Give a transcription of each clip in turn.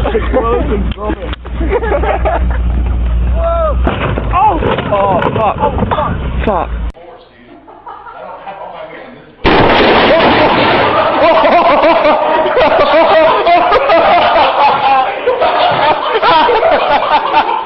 Explosion from it. oh! Oh, fuck. Oh, fuck. Fuck. Yes,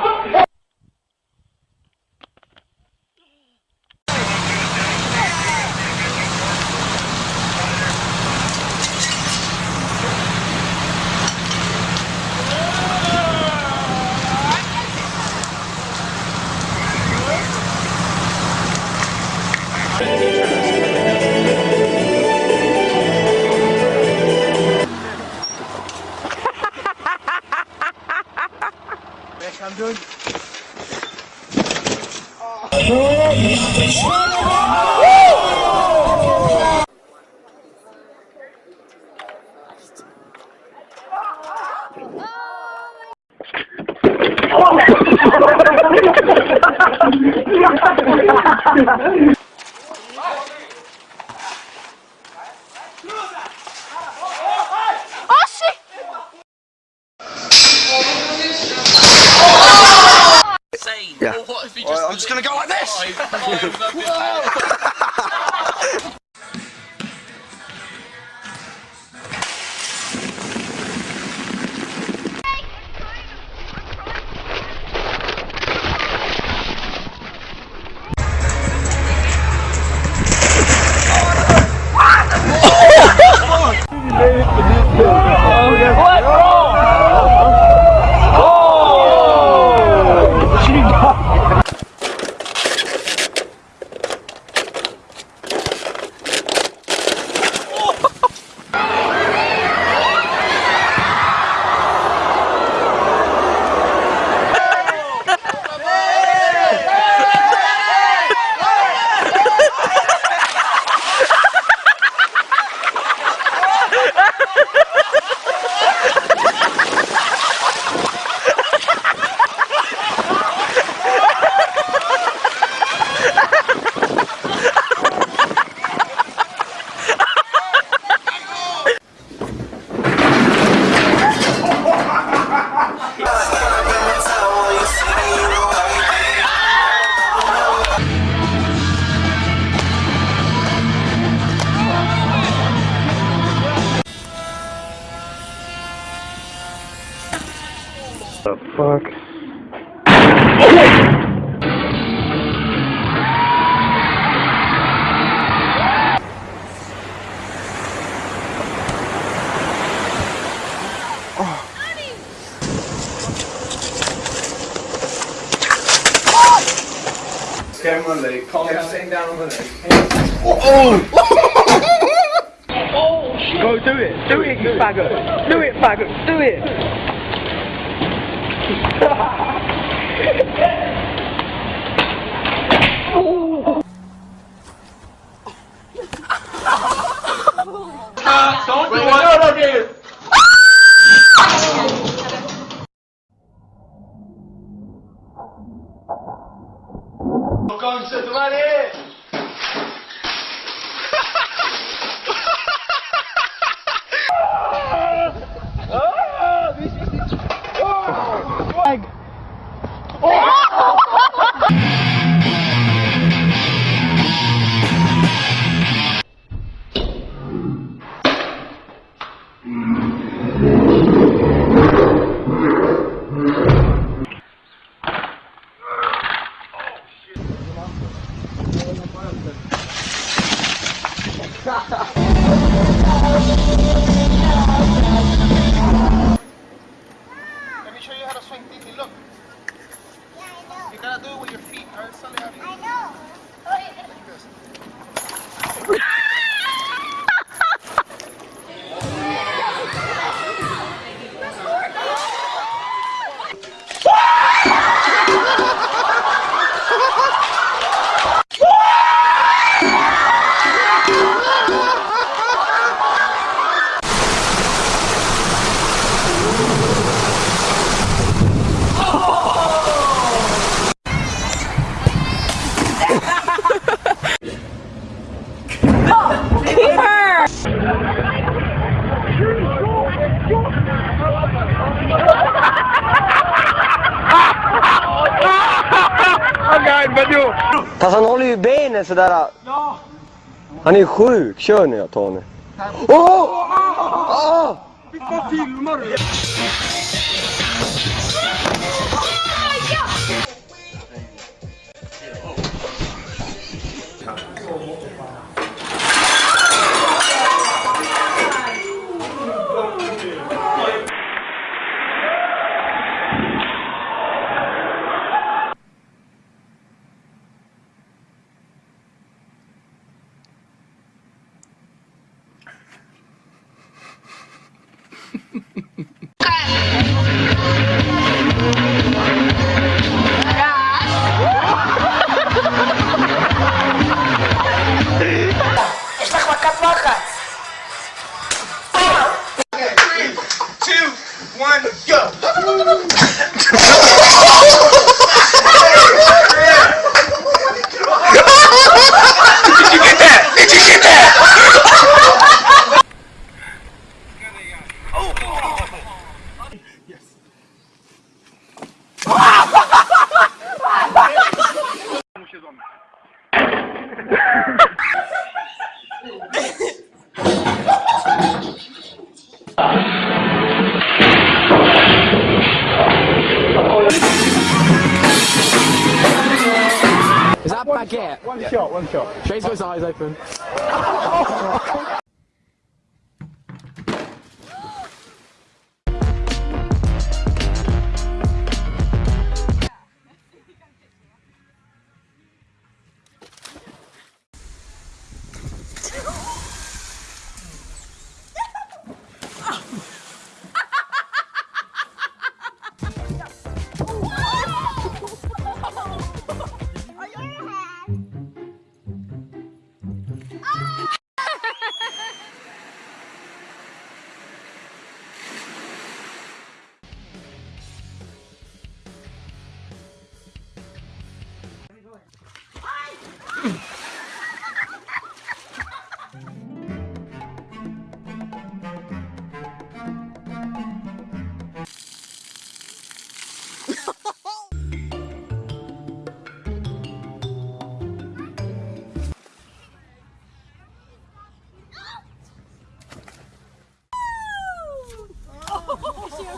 Oh, yeah. I'm just gonna go like this. The fuck? Get him on leg. Calm down. Sitting down on the leg. Go do it. Do it, you faggot. Do it, faggot. Do it. Don't do it. Tchau. Fast han håller ju benen sådär. Han är ju sjuk. Kör nu Tony. Åh! Åh! Vad filmar du? That baguette? One shot, one shot. His eyes open.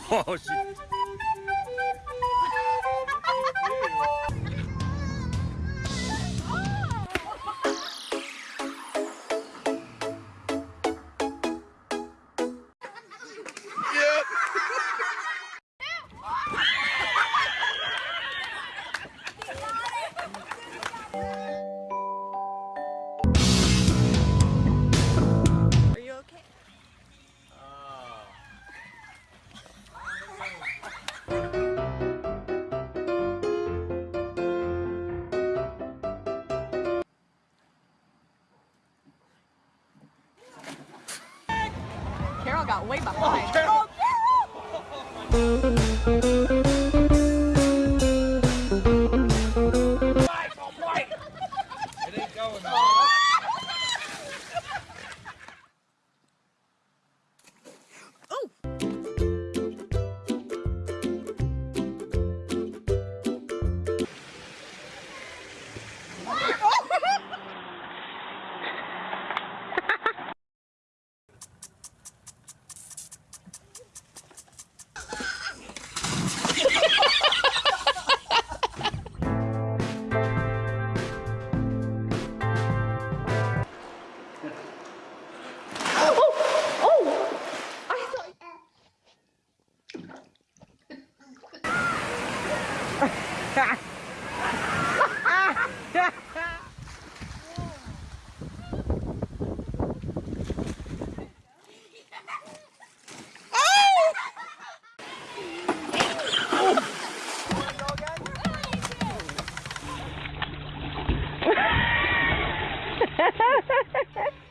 好好洗 got way behind. Oh, Carol! Oh, Ha ha ha ha!